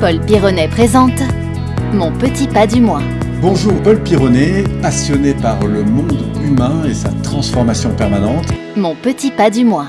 Paul Pironnet présente Mon petit pas du mois. Bonjour Paul Pironnet, passionné par le monde humain et sa transformation permanente. Mon petit pas du mois.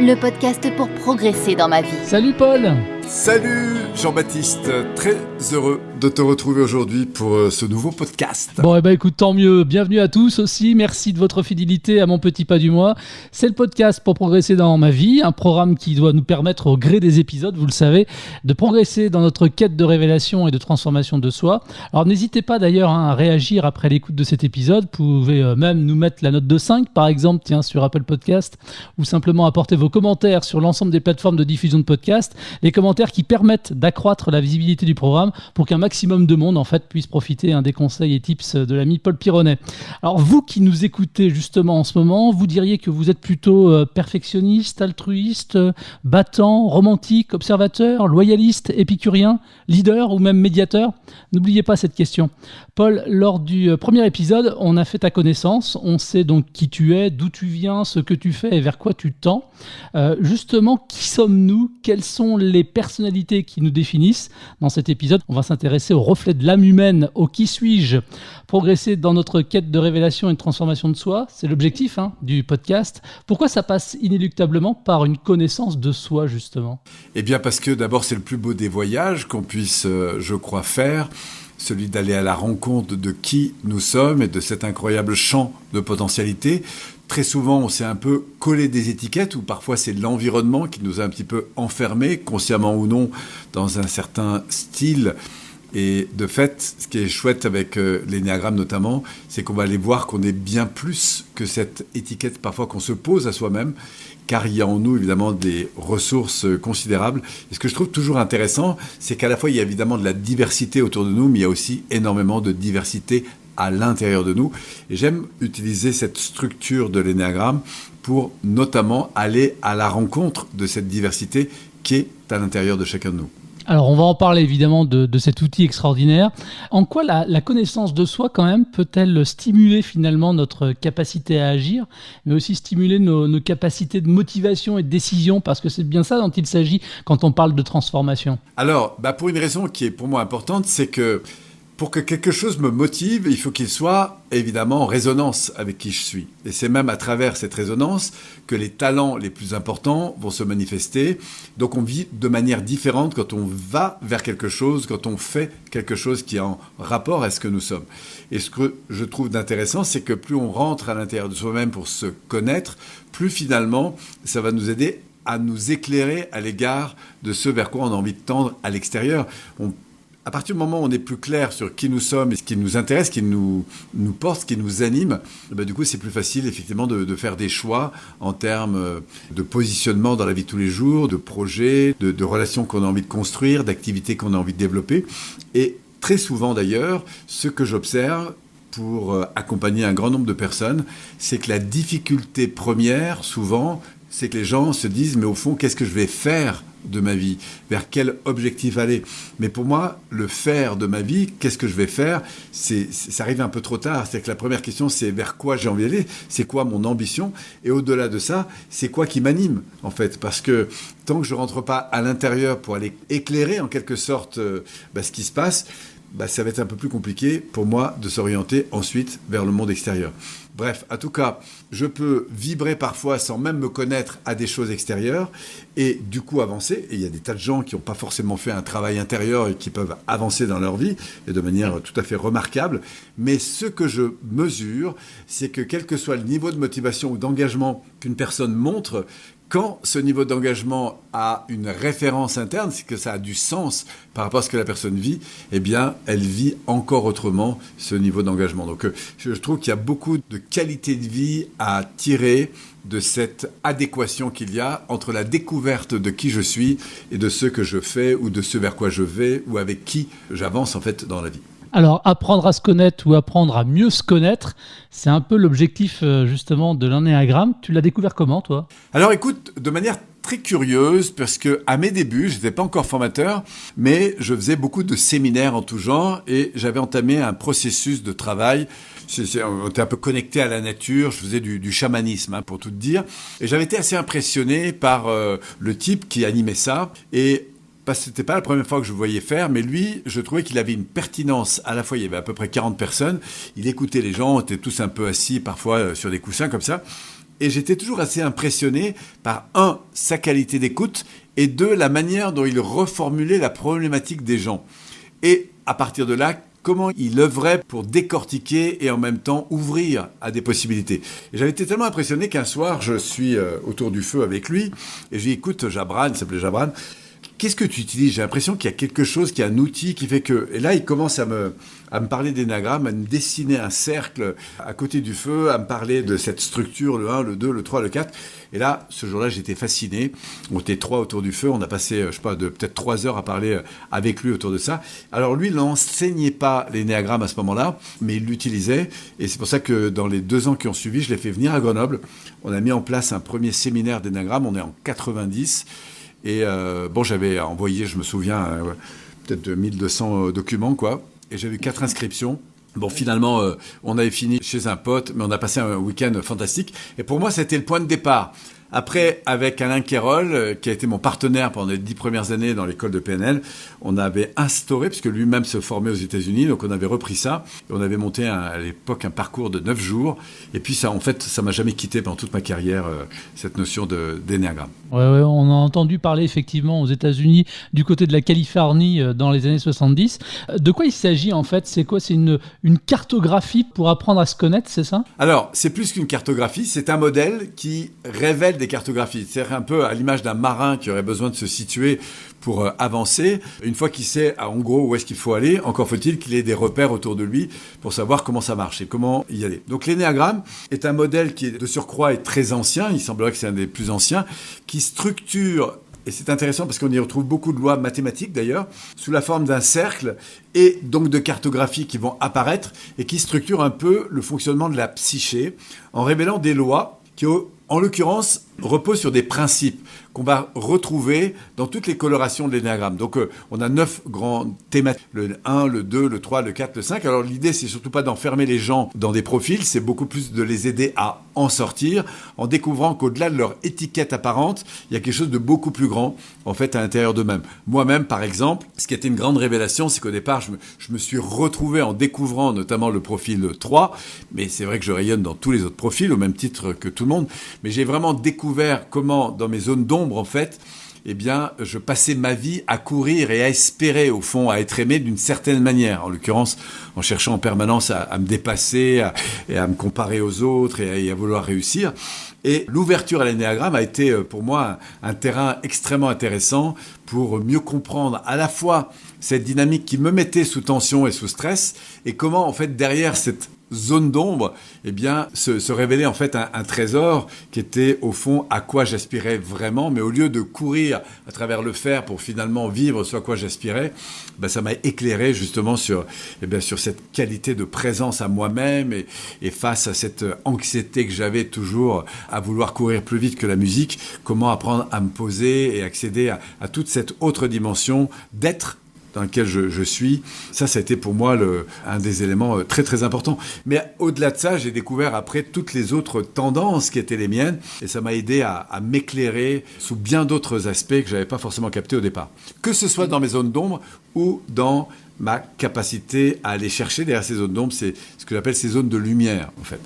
Le podcast pour progresser dans ma vie. Salut Paul Salut Jean-Baptiste, très heureux de te retrouver aujourd'hui pour euh, ce nouveau podcast. Bon, et eh ben écoute, tant mieux. Bienvenue à tous aussi. Merci de votre fidélité à mon petit pas du mois. C'est le podcast pour progresser dans ma vie, un programme qui doit nous permettre au gré des épisodes, vous le savez, de progresser dans notre quête de révélation et de transformation de soi. Alors n'hésitez pas d'ailleurs hein, à réagir après l'écoute de cet épisode. Vous pouvez euh, même nous mettre la note de 5 par exemple, tiens, sur Apple Podcast, ou simplement apporter vos commentaires sur l'ensemble des plateformes de diffusion de podcasts. Les commentaires qui permettent d'accroître la visibilité du programme pour qu'un maximum de monde en fait puisse profiter un des conseils et tips de l'ami Paul Pironnet. Alors vous qui nous écoutez justement en ce moment, vous diriez que vous êtes plutôt euh, perfectionniste, altruiste, battant, romantique, observateur, loyaliste, épicurien, leader ou même médiateur? N'oubliez pas cette question. Paul, lors du euh, premier épisode, on a fait ta connaissance, on sait donc qui tu es, d'où tu viens, ce que tu fais et vers quoi tu tends. Euh, justement, qui sommes-nous? Quelles sont les personnalités qui nous définissent? Dans cet épisode, on va s'intéresser au reflet de l'âme humaine, au qui suis-je Progresser dans notre quête de révélation et de transformation de soi, c'est l'objectif hein, du podcast. Pourquoi ça passe inéluctablement par une connaissance de soi, justement? Eh bien parce que d'abord c'est le plus beau des voyages qu'on puisse, euh, je crois, faire celui d'aller à la rencontre de qui nous sommes et de cet incroyable champ de potentialité. Très souvent, on s'est un peu collé des étiquettes, ou parfois c'est l'environnement qui nous a un petit peu enfermés, consciemment ou non, dans un certain style. Et de fait, ce qui est chouette avec euh, notamment, c'est qu'on va aller voir qu'on est bien plus que cette étiquette parfois qu'on se pose à soi-même car il y a en nous évidemment des ressources considérables. Et ce que je trouve toujours intéressant, c'est qu'à la fois il y a évidemment de la diversité autour de nous, mais il y a aussi énormément de diversité à l'intérieur de nous. Et j'aime utiliser cette structure de l'énéagramme pour notamment aller à la rencontre de cette diversité qui est à l'intérieur de chacun de nous. Alors, on va en parler évidemment de, cet outil extraordinaire. En quoi la, connaissance de soi, quand même, peut-elle stimuler finalement notre capacité à agir, mais aussi stimuler nos, capacités de motivation et de décision? Parce que c'est bien ça dont il s'agit quand on parle de transformation. Alors, bah pour une raison qui est pour moi importante, c'est que pour que quelque chose me motive, il faut qu'il soit évidemment en résonance avec qui je suis. Et c'est même à travers cette résonance que les talents les plus importants vont se manifester. Donc on vit de manière différente quand on va vers quelque chose, quand on fait quelque chose qui est en rapport à ce que nous sommes. Et ce que je trouve d'intéressant, c'est que plus on rentre à l'intérieur de soi-même pour se connaître, plus finalement ça va nous aider à nous éclairer à l'égard de ce vers quoi on a envie de tendre à l'extérieur. À partir du moment où on est plus clair sur qui nous sommes et ce qui nous intéresse, ce qui nous, porte, ce qui nous anime, eh ben, du coup, c'est plus facile, effectivement, de, faire des choix en termes de positionnement dans la vie de tous les jours, de projets, de, de relations qu'on a envie de construire, d'activités qu'on a envie de développer. Et très souvent, d'ailleurs, ce que j'observe, pour euh, accompagner un grand nombre de personnes, c'est que la difficulté première, souvent, c'est que les gens se disent, mais au fond, qu'est-ce que je vais faire de ma vie, vers quel objectif aller. Mais pour moi, le faire de ma vie, qu'est-ce que je vais faire, c'est, ça arrive un peu trop tard. C'est que la première question, c'est vers quoi j'ai envie d'aller, c'est quoi mon ambition, et au-delà de ça, c'est quoi qui m'anime, en fait? Parce que tant que je rentre pas à l'intérieur pour aller éclairer, en quelque sorte, euh, bah, ce qui se passe, bah, ça va être un peu plus compliqué pour moi de s'orienter ensuite vers le monde extérieur. Bref, en tout cas, je peux vibrer parfois sans même me connaître à des choses extérieures et du coup avancer. Et il y a des tas de gens qui n'ont pas forcément fait un travail intérieur et qui peuvent avancer dans leur vie et de manière tout à fait remarquable. Mais ce que je mesure, c'est que quel que soit le niveau de motivation ou d'engagement qu'une personne montre, quand ce niveau d'engagement a une référence interne, c'est que ça a du sens par rapport à ce que la personne vit, eh bien, elle vit encore autrement ce niveau d'engagement. Donc, euh, je trouve qu'il y a beaucoup de qualité de vie à tirer de cette adéquation qu'il y a entre la découverte de qui je suis et de ce que je fais ou de ce vers quoi je vais ou avec qui j'avance en fait dans la vie. Alors, apprendre à se connaître ou apprendre à mieux se connaître, c'est un peu l'objectif euh, justement de l'anéagramme. Tu l'as découvert comment, toi? Alors, écoute, de manière très curieuse parce que à mes débuts, je n'étais pas encore formateur, mais je faisais beaucoup de séminaires en tout genre et j'avais entamé un processus de travail. on était un peu connecté à la nature, je faisais du, chamanisme, hein, pour tout dire, et j'avais été assez impressionné par euh, le type qui animait ça et parce que c'était pas la première fois que je le voyais faire, mais lui, je trouvais qu'il avait une pertinence. À la fois, il y avait à peu près 40 personnes. Il écoutait les gens, on était tous un peu assis, parfois euh, sur des coussins comme ça. Et j'étais toujours assez impressionné par, un, sa qualité d'écoute, et deux, la manière dont il reformulait la problématique des gens. Et à partir de là, comment il œuvrait pour décortiquer et en même temps ouvrir à des possibilités. J'avais été tellement impressionné qu'un soir, je suis euh, autour du feu avec lui et je lui écoute Jabran, il s'appelait Jabran, Qu'est-ce que tu utilises J'ai l'impression qu'il y a quelque chose, qu'il y a un outil qui fait que... Et là, il commence à me, à me parler d'énagramme, à me dessiner un cercle à côté du feu, à me parler de cette structure, le 1, le 2, le 3, le 4. Et là, ce jour-là, j'étais fasciné. On était trois autour du feu. On a passé, euh, je sais pas, peut-être trois heures à parler euh, avec lui autour de ça. Alors lui, il n'enseignait pas l'énéagramme à ce moment-là, mais il l'utilisait. Et c'est pour ça que dans les deux ans qui ont suivi, je l'ai fait venir à Grenoble. On a mis en place un premier séminaire d'énéagramme. On est en 90. Et euh, bon, j'avais envoyé, je me souviens, euh, peut-être de 1200 euh, documents, quoi. Et j'avais eu quatre inscriptions. Bon, finalement, on avait fini chez un pote, mais on a passé un week-end fantastique. Et pour moi, c'était le point de départ. Après, avec Alain Quérol, euh, qui a été mon partenaire pendant les dix premières années dans l'école de PNL, on avait instauré, puisque lui-même se formait aux États-Unis, donc on avait repris ça, et on avait monté à l'époque un parcours de neuf jours. Et puis ça, en fait, ça m'a jamais quitté pendant toute ma carrière, euh, cette notion d'énéagramme. Ouais, ouais, on a entendu parler effectivement aux États-Unis, du côté de la Californie, euh, dans les années 70. De quoi il s'agit en fait? C'est quoi? C'est une, une cartographie pour apprendre à se connaître, c'est ça? Alors, c'est plus qu'une cartographie, c'est un modèle qui révèle des cartographies. C'est un peu à l'image d'un marin qui aurait besoin de se situer pour euh, avancer. Une fois qu'il sait en gros où est-ce qu'il faut aller, encore faut-il qu'il ait des repères autour de lui pour savoir comment ça marche et comment y aller. Donc l'énéagramme est un modèle qui de surcroît est très ancien, il semblerait que c'est un des plus anciens, qui structure et c'est intéressant parce qu'on y retrouve beaucoup de lois mathématiques d'ailleurs, sous la forme d'un cercle et donc de cartographies qui vont apparaître et qui structurent un peu le fonctionnement de la psyché en révélant des lois qui, en l'occurrence, repose sur des principes qu'on va retrouver dans toutes les colorations de l'énéagramme. Donc euh, on a neuf grands thématiques, le 1, le 2, le 3, le 4, le 5. Alors l'idée c'est surtout pas d'enfermer les gens dans des profils, c'est beaucoup plus de les aider à en sortir en découvrant qu'au-delà de leur étiquette apparente, il y a quelque chose de beaucoup plus grand en fait à l'intérieur d'eux-mêmes. Moi-même par exemple, ce qui a été une grande révélation, c'est qu'au départ je me, je me suis retrouvé en découvrant notamment le profil 3, mais c'est vrai que je rayonne dans tous les autres profils au même titre que tout le monde, mais j'ai vraiment découvert comment dans mes zones d'ombre en fait, eh bien, je passais ma vie à courir et à espérer, au fond, à être aimé d'une certaine manière. En l'occurrence, en cherchant en permanence à, me dépasser et à me comparer aux autres et à, vouloir réussir. Et l'ouverture à l'énéagramme a été euh, pour moi un, terrain extrêmement intéressant pour mieux comprendre à la fois cette dynamique qui me mettait sous tension et sous stress et comment en fait derrière cette zone d'ombre, eh bien, se, révélait en fait un, trésor qui était au fond à quoi j'aspirais vraiment. Mais au lieu de courir à travers le fer pour finalement vivre ce à quoi j'aspirais, ben, ça m'a éclairé justement sur, eh bien, sur cette qualité de présence à moi-même et, face à cette anxiété que j'avais toujours à vouloir courir plus vite que la musique, comment apprendre à me poser et accéder à toute cette autre dimension d'être dans lequel je, suis. Ça, ça a été pour moi un des éléments euh, très très importants. Mais au-delà de ça, j'ai découvert après toutes les autres tendances qui étaient les miennes et ça m'a aidé à, m'éclairer sous bien d'autres aspects que j'avais pas forcément captés au départ. Que ce soit dans mes zones d'ombre ou dans ma capacité à aller chercher derrière ces zones d'ombre, c'est ce que j'appelle ces zones de lumière, en fait.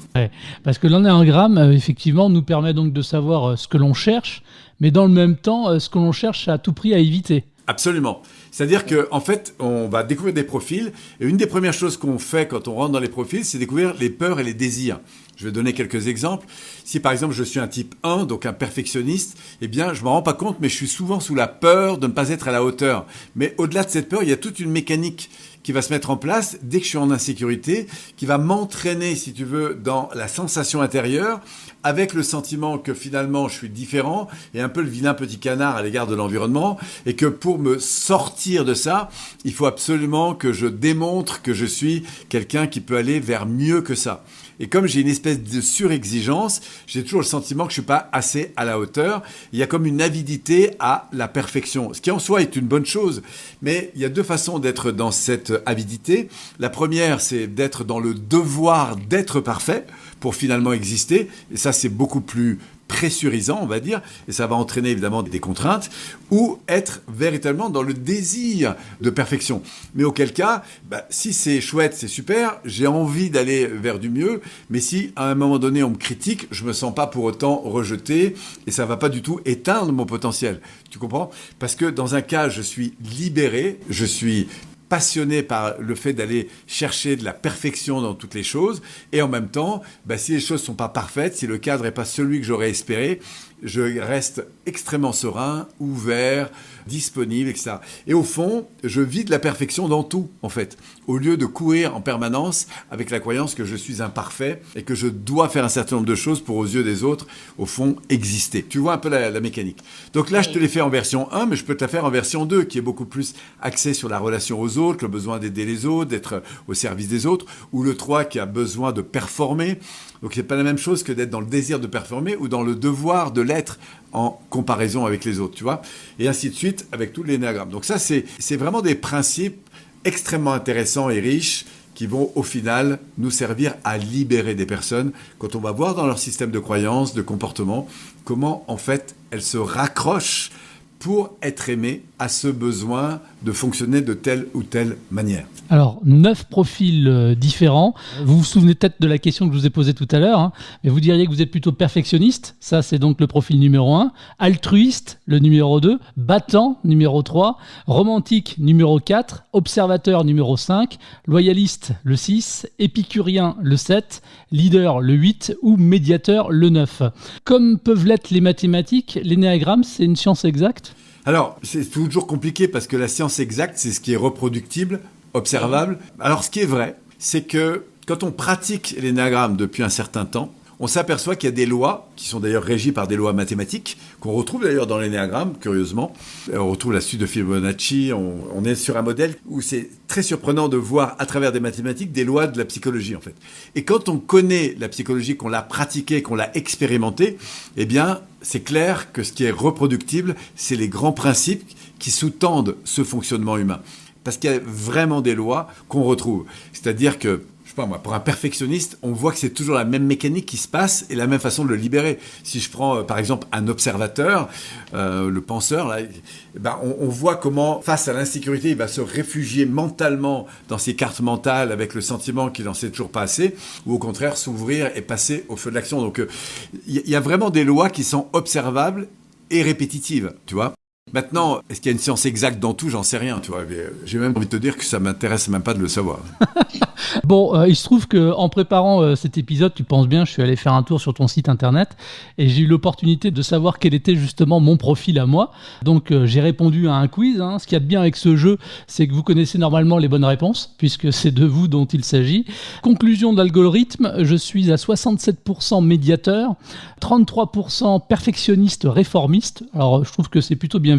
parce que l'énéagramme, euh, effectivement, nous permet donc de savoir euh, ce que l'on cherche, mais dans le même temps, ce que l'on cherche à tout prix à éviter. Absolument. C'est-à-dire qu'en en fait, on va découvrir des profils. Et une des premières choses qu'on fait quand on rentre dans les profils, c'est découvrir les peurs et les désirs. Je vais donner quelques exemples. Si par exemple je suis un type 1, donc un perfectionniste, eh bien je m'en rends pas compte, mais je suis souvent sous la peur de ne pas être à la hauteur. Mais au-delà de cette peur, il y a toute une mécanique qui va se mettre en place dès que je suis en insécurité, qui va m'entraîner, si tu veux, dans la sensation intérieure, avec le sentiment que finalement je suis différent et un peu le vilain petit canard à l'égard de l'environnement, et que pour me sortir de ça, il faut absolument que je démontre que je suis quelqu'un qui peut aller vers mieux que ça. Et comme j'ai une espèce de surexigence, j'ai toujours le sentiment que je suis pas assez à la hauteur. Il y a comme une avidité à la perfection, ce qui en soi est une bonne chose. Mais il y a deux façons d'être dans cette avidité. La première, c'est d'être dans le devoir d'être parfait pour finalement exister. Et ça, c'est beaucoup plus pressurisant, on va dire, et ça va entraîner évidemment des contraintes, ou être véritablement dans le désir de perfection. Mais auquel cas, bah, si c'est chouette, c'est super, j'ai envie d'aller vers du mieux, mais si à un moment donné on me critique, je me sens pas pour autant rejeté, et ça va pas du tout éteindre mon potentiel. Tu comprends? Parce que dans un cas, je suis libéré, je suis passionné par le fait d'aller chercher de la perfection dans toutes les choses. Et en même temps, bah, si les choses sont pas parfaites, si le cadre n'est pas celui que j'aurais espéré, je reste extrêmement serein, ouvert, disponible, etc. Et au fond, je vis de la perfection dans tout, en fait, au lieu de courir en permanence avec la croyance que je suis imparfait et que je dois faire un certain nombre de choses pour, aux yeux des autres, au fond, exister. Tu vois un peu la, la mécanique. Donc là, je te l'ai fait en version 1, mais je peux te la faire en version 2, qui est beaucoup plus axée sur la relation aux autres, le besoin d'aider les autres, d'être au service des autres, ou le 3 qui a besoin de performer. Donc c'est pas la même chose que d'être dans le désir de performer ou dans le devoir de l'être en comparaison avec les autres, tu vois. Et ainsi de suite avec tout l'énéagramme. Donc ça, c'est vraiment des principes extrêmement intéressants et riches qui vont au final nous servir à libérer des personnes quand on va voir dans leur système de croyances, de comportement, comment en fait elles se raccrochent pour être aimées à ce besoin de fonctionner de telle ou telle manière. Alors, neuf profils euh, différents. Vous vous souvenez peut-être de la question que je vous ai posée tout à l'heure, hein, mais vous diriez que vous êtes plutôt perfectionniste, ça c'est donc le profil numéro 1, altruiste, le numéro 2, battant, numéro 3, romantique, numéro 4, observateur, numéro 5, loyaliste, le 6, épicurien, le 7, leader, le 8 ou médiateur, le 9. Comme peuvent l'être les mathématiques, l'énéagramme, c'est une science exacte? Alors, c'est toujours compliqué parce que la science exacte, c'est ce qui est reproductible, observable. Alors, ce qui est vrai, c'est que quand on pratique l'énagramme depuis un certain temps, on s'aperçoit qu'il y a des lois, qui sont d'ailleurs régies par des lois mathématiques, qu'on retrouve d'ailleurs dans l'énéagramme, curieusement. On retrouve la suite de Fibonacci, on, est sur un modèle où c'est très surprenant de voir à travers des mathématiques des lois de la psychologie, en fait. Et quand on connaît la psychologie, qu'on l'a pratiquée, qu'on l'a expérimentée, eh bien, c'est clair que ce qui est reproductible, c'est les grands principes qui sous-tendent ce fonctionnement humain. Parce qu'il y a vraiment des lois qu'on retrouve. C'est-à-dire que pour un perfectionniste, on voit que c'est toujours la même mécanique qui se passe et la même façon de le libérer. Si je prends euh, par exemple un observateur, euh, le penseur, là, eh ben, on, voit comment face à l'insécurité, il va se réfugier mentalement dans ses cartes mentales avec le sentiment qu'il n'en sait toujours pas assez, ou au contraire s'ouvrir et passer au feu de l'action. Donc il euh, y, y a vraiment des lois qui sont observables et répétitives, tu vois. Maintenant, est-ce qu'il y a une science exacte dans tout? J'en sais rien, tu vois. J'ai même envie de te dire que ça m'intéresse même pas de le savoir. bon, euh, il se trouve que en préparant euh, cet épisode, tu penses bien, je suis allé faire un tour sur ton site internet et j'ai eu l'opportunité de savoir quel était justement mon profil à moi. Donc euh, j'ai répondu à un quiz. Hein. Ce qu'il y a de bien avec ce jeu, c'est que vous connaissez normalement les bonnes réponses puisque c'est de vous dont il s'agit. Conclusion d'algorithme, je suis à 67% médiateur, 33% perfectionniste réformiste. Alors je trouve que c'est plutôt bien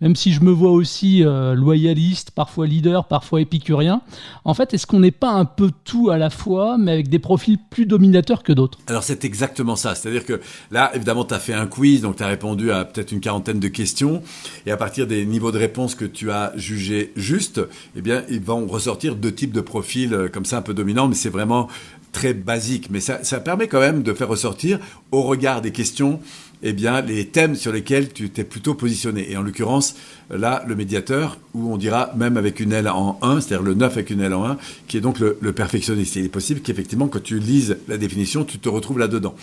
même si je me vois aussi euh, loyaliste, parfois leader, parfois épicurien. En fait, est-ce qu'on n'est pas un peu tout à la fois, mais avec des profils plus dominateurs que d'autres? Alors c'est exactement ça. C'est-à-dire que là, évidemment, tu as fait un quiz, donc tu as répondu à peut-être une quarantaine de questions, et à partir des niveaux de réponse que tu as jugés justes, eh bien, ils vont ressortir deux types de profils euh, comme ça un peu dominants, mais c'est vraiment très basique. Mais ça permet quand même de faire ressortir, au regard des questions, eh bien, les thèmes sur lesquels tu t'es plutôt positionné. Et en l'occurrence, là, le médiateur, où on dira même avec une L en 1, c'est-à-dire le 9 avec une L en 1, qui est donc le, le perfectionniste. il est possible qu'effectivement, quand tu lises la définition, tu te retrouves là-dedans.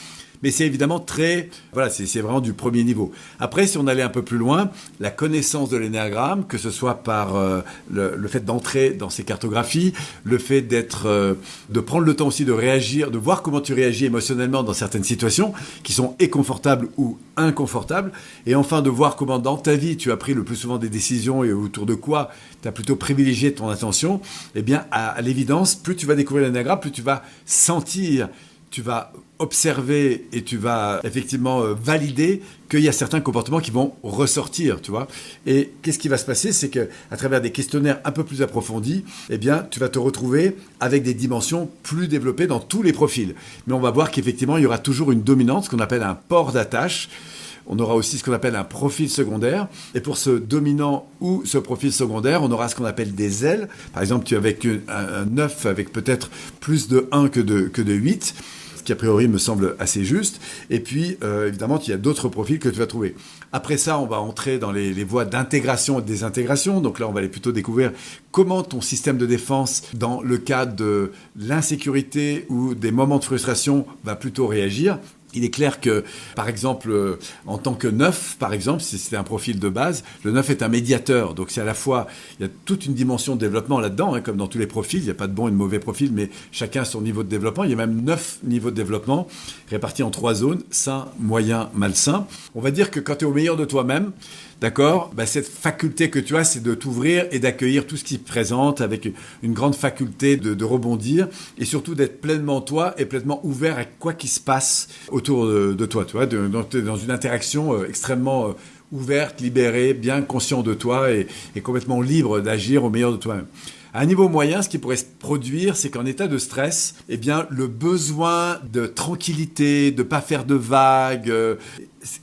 Mais c'est évidemment très, voilà, c'est vraiment du premier niveau. Après, si on allait un peu plus loin, la connaissance de l'énéagramme, que ce soit par euh, le, fait d'entrer dans ces cartographies, le fait d'être, euh, de prendre le temps aussi de réagir, de voir comment tu réagis émotionnellement dans certaines situations qui sont inconfortables ou inconfortables, et enfin de voir comment dans ta vie tu as pris le plus souvent des décisions et autour de quoi tu as plutôt privilégié ton attention, eh bien, à, à l'évidence, plus tu vas découvrir l'énéagramme, plus tu vas sentir tu vas observer et tu vas effectivement euh, valider qu'il y a certains comportements qui vont ressortir, tu vois. Et qu'est-ce qui va se passer? C'est que à travers des questionnaires un peu plus approfondis, eh bien, tu vas te retrouver avec des dimensions plus développées dans tous les profils. Mais on va voir qu'effectivement, il y aura toujours une dominante, ce qu'on appelle un port d'attache. On aura aussi ce qu'on appelle un profil secondaire. Et pour ce dominant ou ce profil secondaire, on aura ce qu'on appelle des ailes. Par exemple, tu as avec un 9 avec peut-être plus de 1 que de, que de 8 qui a priori me semble assez juste. Et puis, euh, évidemment, il y a d'autres profils que tu vas trouver. Après ça, on va entrer dans les, les voies d'intégration et de désintégration. Donc là, on va aller plutôt découvrir comment ton système de défense, dans le cas de l'insécurité ou des moments de frustration, va plutôt réagir. Il est clair que, par exemple, euh, en tant que neuf, par exemple, si c'était un profil de base, le neuf est un médiateur. Donc c'est à la fois, il y a toute une dimension de développement là-dedans, hein, comme dans tous les profils. Il n'y a pas de bon et de mauvais profil, mais chacun a son niveau de développement. Il y a même neuf niveaux de développement répartis en trois zones, sain, moyen, malsain. On va dire que quand tu es au meilleur de toi-même, D'accord bah, Cette faculté que tu as, c'est de t'ouvrir et d'accueillir tout ce qui se présente avec une grande faculté de, de rebondir et surtout d'être pleinement toi et pleinement ouvert à quoi qui se passe autour de, toi. Tu vois, dans, une interaction euh, extrêmement euh, ouverte, libérée, bien conscient de toi et, et complètement libre d'agir au meilleur de toi-même. À un niveau moyen, ce qui pourrait se produire, c'est qu'en état de stress, eh bien, le besoin de tranquillité, de pas faire de vagues, euh,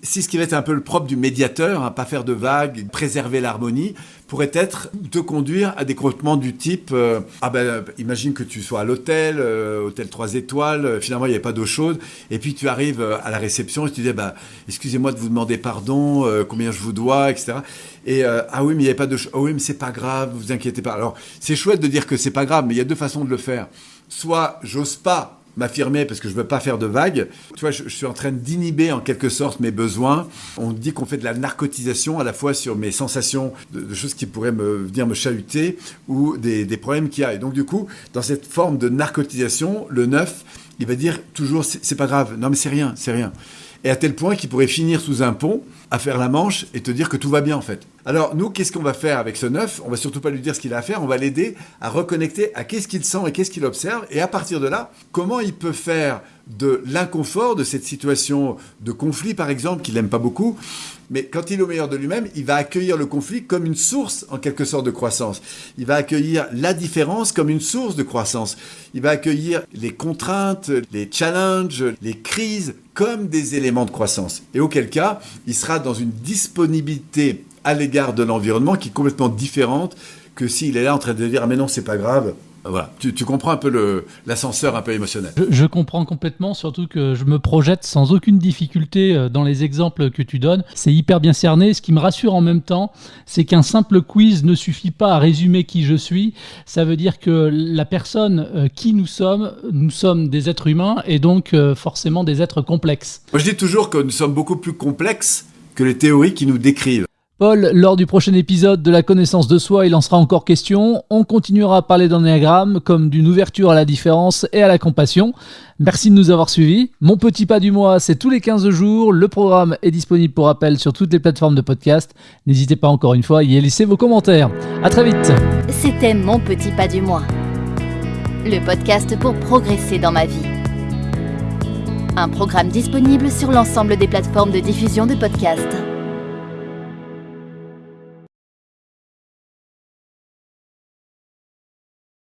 c'est ce qui va être un peu le propre du médiateur, hein, pas faire de vagues, préserver l'harmonie, pourrait être te conduire à des comportements du type euh, ah ben imagine que tu sois à l'hôtel, euh, hôtel 3 étoiles, euh, finalement il n'y a pas d'eau chaude, et puis tu arrives euh, à la réception et tu dis bah excusez-moi de vous demander pardon, euh, combien je vous dois, etc. Et ah oui mais il n'y avait pas de, ah oui mais c'est pas grave, vous inquiétez pas. Alors c'est chouette de dire que c'est pas grave, mais il y a deux façons de le faire. Soit j'ose pas m'affirmer parce que je veux pas faire de vagues. Tu vois, je, suis en train d'inhiber en quelque sorte mes besoins. On dit qu'on fait de la narcotisation à la fois sur mes sensations de, de choses qui pourraient me venir me chahuter ou des, des problèmes qu'il y a. Et donc du coup, dans cette forme de narcotisation, le neuf, il va dire toujours c'est pas grave. Non mais c'est rien, c'est rien. Et à tel point qu'il pourrait finir sous un pont à faire la manche et te dire que tout va bien en fait. Alors nous, qu'est-ce qu'on va faire avec ce neuf? On va surtout pas lui dire ce qu'il a à faire, on va l'aider à reconnecter à qu'est-ce qu'il sent et qu'est-ce qu'il observe, et à partir de là, comment il peut faire de l'inconfort de cette situation de conflit, par exemple, qu'il n'aime pas beaucoup, mais quand il est au meilleur de lui-même, il va accueillir le conflit comme une source, en quelque sorte, de croissance. Il va accueillir la différence comme une source de croissance. Il va accueillir les contraintes, les challenges, les crises comme des éléments de croissance. Et auquel cas, il sera dans une disponibilité à l'égard de l'environnement qui est complètement différente que s'il est là en train de dire ah mais non c'est pas grave voilà, tu, tu, comprends un peu l'ascenseur un peu émotionnel. Je, je, comprends complètement, surtout que je me projette sans aucune difficulté euh, dans les exemples que tu donnes. C'est hyper bien cerné. Ce qui me rassure en même temps, c'est qu'un simple quiz ne suffit pas à résumer qui je suis. Ça veut dire que la personne euh, qui nous sommes, nous sommes des êtres humains et donc euh, forcément des êtres complexes. Moi je dis toujours que nous sommes beaucoup plus complexes que les théories qui nous décrivent. Paul, lors du prochain épisode de la connaissance de soi, il en sera encore question. On continuera à parler d'ennéagramme comme d'une ouverture à la différence et à la compassion. Merci de nous avoir suivis. Mon petit pas du mois, c'est tous les 15 jours. Le programme est disponible pour appel sur toutes les plateformes de podcast. N'hésitez pas encore une fois à y laisser vos commentaires. À très vite. C'était Mon petit pas du mois. Le podcast pour progresser dans ma vie. Un programme disponible sur l'ensemble des plateformes de diffusion de podcasts.